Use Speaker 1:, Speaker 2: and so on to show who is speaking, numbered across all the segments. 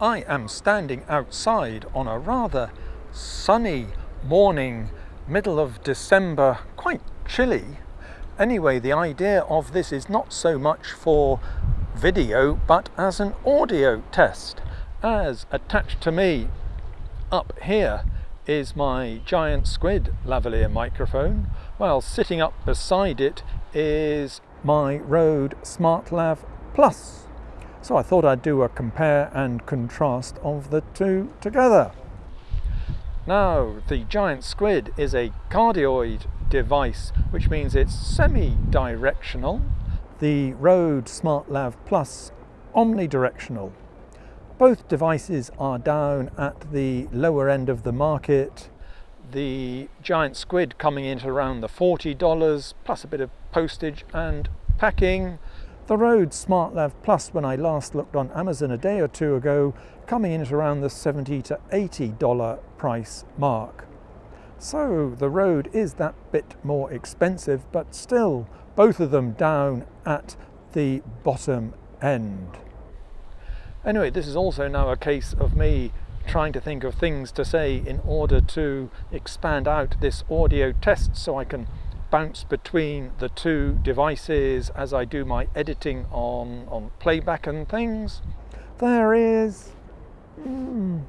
Speaker 1: I am standing outside on a rather sunny morning, middle of December, quite chilly. Anyway, the idea of this is not so much for video, but as an audio test. As attached to me up here is my giant squid lavalier microphone, while sitting up beside it is my Rode SmartLav Plus. So I thought I'd do a compare and contrast of the two together. Now, the giant squid is a cardioid device, which means it's semi-directional. The Rode SmartLav Plus omnidirectional. Both devices are down at the lower end of the market. The giant squid coming in at around the $40 plus a bit of postage and packing. The Rode SmartLav Plus, when I last looked on Amazon a day or two ago, coming in at around the 70 to $80 price mark. So the Rode is that bit more expensive, but still both of them down at the bottom end. Anyway, this is also now a case of me trying to think of things to say in order to expand out this audio test so I can bounce between the two devices as I do my editing on, on playback and things. There is mm,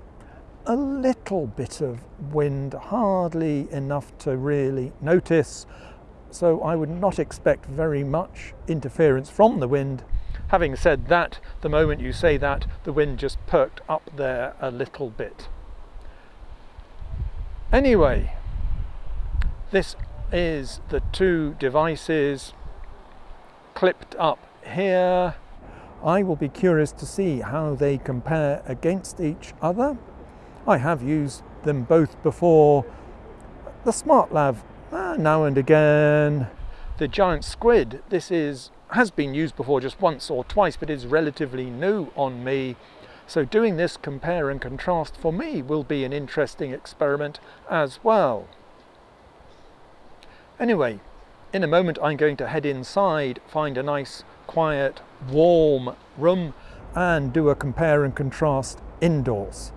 Speaker 1: a little bit of wind, hardly enough to really notice, so I would not expect very much interference from the wind Having said that, the moment you say that, the wind just perked up there a little bit. Anyway, this is the two devices clipped up here. I will be curious to see how they compare against each other. I have used them both before. The SmartLav, uh, now and again. The Giant Squid, this is has been used before just once or twice, but is relatively new on me. So doing this compare and contrast for me will be an interesting experiment as well. Anyway, in a moment I'm going to head inside, find a nice, quiet, warm room and do a compare and contrast indoors.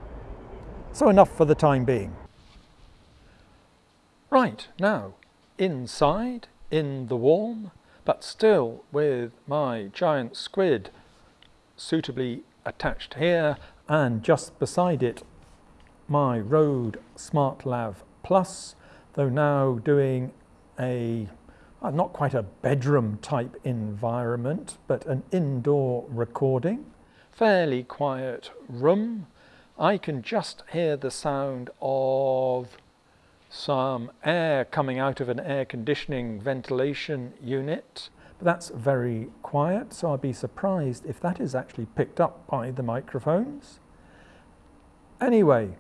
Speaker 1: So enough for the time being. Right, now, inside, in the warm, but still with my giant squid suitably attached here and just beside it my Rode SmartLav Plus, though now doing a uh, not quite a bedroom type environment, but an indoor recording. Fairly quiet room. I can just hear the sound of some air coming out of an air conditioning ventilation unit. But that's very quiet, so I'd be surprised if that is actually picked up by the microphones. Anyway,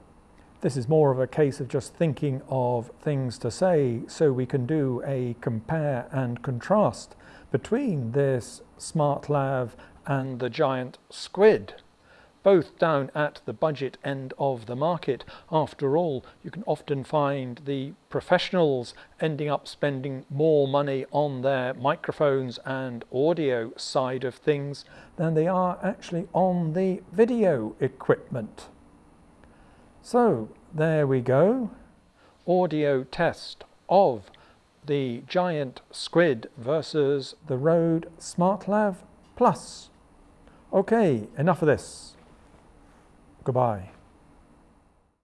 Speaker 1: this is more of a case of just thinking of things to say so we can do a compare and contrast between this SmartLav and the giant squid both down at the budget end of the market. After all, you can often find the professionals ending up spending more money on their microphones and audio side of things than they are actually on the video equipment. So there we go. Audio test of the Giant Squid versus the Rode SmartLav Plus. Okay, enough of this. Goodbye.